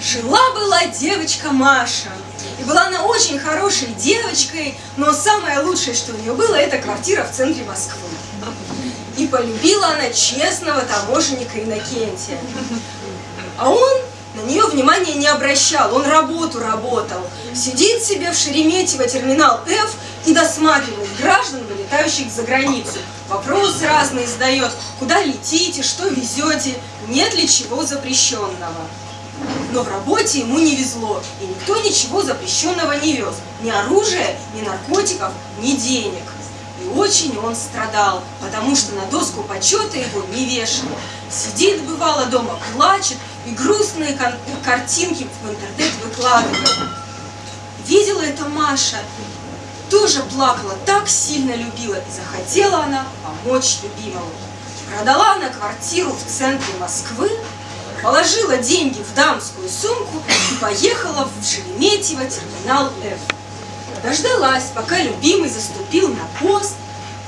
Жила-была девочка Маша. И была она очень хорошей девочкой, но самое лучшее, что у нее было, это квартира в центре Москвы. И полюбила она честного таможенника Иннокентия. А он на нее внимания не обращал, он работу работал. Сидит себе в Шереметьево терминал F и досматривает граждан, вылетающих за границу. Вопросы разные задает, куда летите, что везете, нет ли чего запрещенного. Но в работе ему не везло, и никто ничего запрещенного не вез. Ни оружия, ни наркотиков, ни денег. И очень он страдал, потому что на доску почета его не вешали. Сидит, бывало, дома, плачет и грустные картинки в интернет выкладывает. Видела это Маша, тоже плакала, так сильно любила, и захотела она помочь любимому. Продала она квартиру в центре Москвы, положила деньги в дамскую сумку и поехала в Шереметьево терминал F. Дождалась, пока любимый заступил на пост,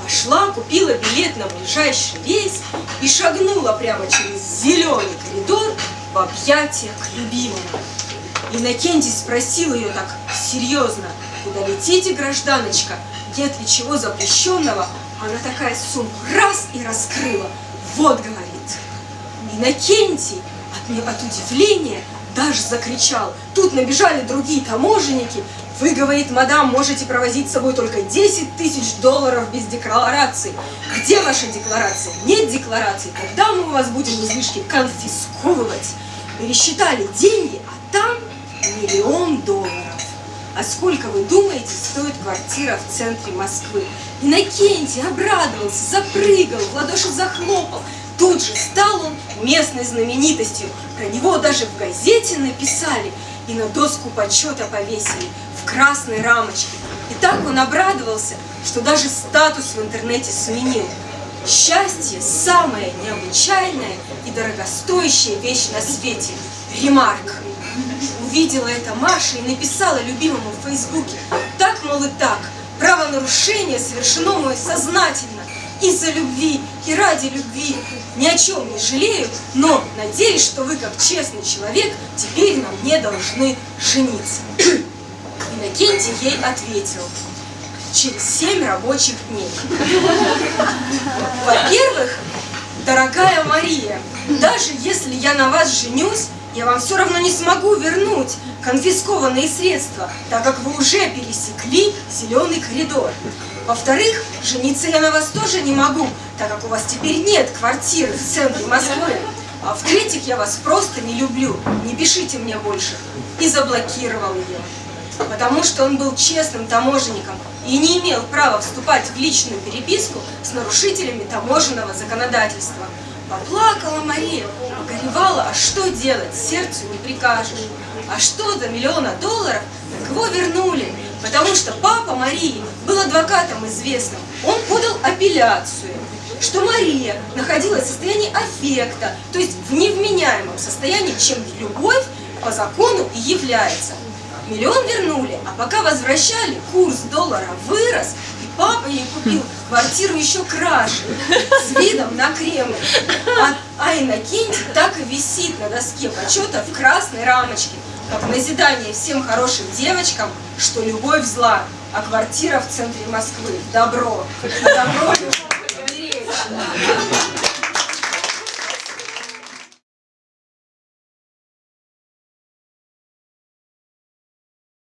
пошла, купила билет на ближайший рейс и шагнула прямо через зеленый коридор в объятия к любимому. Иннокентий спросил ее так серьезно, куда летите, гражданочка, нет ли чего запрещенного? Она такая сумку раз и раскрыла. Вот, говорит, Иннокентий от, от удивления даже закричал. Тут набежали другие таможенники. Вы, говорит, мадам, можете провозить с собой только 10 тысяч долларов без декларации. Где ваша декларация? Нет декларации. Тогда мы у вас будем излишки конфисковывать. Пересчитали деньги, а там миллион долларов. А сколько, вы думаете, стоит квартира в центре Москвы? Иннокентий обрадовался, запрыгал, в ладоши захлопал. Тут же стал он местной знаменитостью. Про него даже в газете написали и на доску почета повесили в красной рамочке. И так он обрадовался, что даже статус в интернете сменил. Счастье – самая необычайная и дорогостоящая вещь на свете. Ремарк. Увидела это Маша и написала любимому в Фейсбуке. Так, мол, и так. Правонарушение совершено мной сознательно. Из-за любви и ради любви. Ни о чем не жалею, но надеюсь, что вы, как честный человек, теперь на мне должны жениться. Иннокентий ей ответил через семь рабочих дней. Во-первых, дорогая Мария, даже если я на вас женюсь, я вам все равно не смогу вернуть конфискованные средства, так как вы уже пересекли зеленый коридор. Во-вторых, жениться я на вас тоже не могу, так как у вас теперь нет квартиры в центре Москвы. А в-третьих, я вас просто не люблю, не пишите мне больше. И заблокировал ее. Потому что он был честным таможенником и не имел права вступать в личную переписку с нарушителями таможенного законодательства. Поплакала Мария, погоревала, а что делать, сердцу не прикажешь. А что за миллиона долларов, потому что папа Марии был адвокатом известным. Он подал апелляцию, что Мария находилась в состоянии аффекта, то есть в невменяемом состоянии, чем любовь по закону и является. Миллион вернули, а пока возвращали, курс доллара вырос, Папа ей купил квартиру еще краше, с видом на Кремль. А, а Иннокентий так и висит на доске почета в красной рамочке, как назидание всем хорошим девочкам, что любовь зла, а квартира в центре Москвы – добро. Добро, любовь,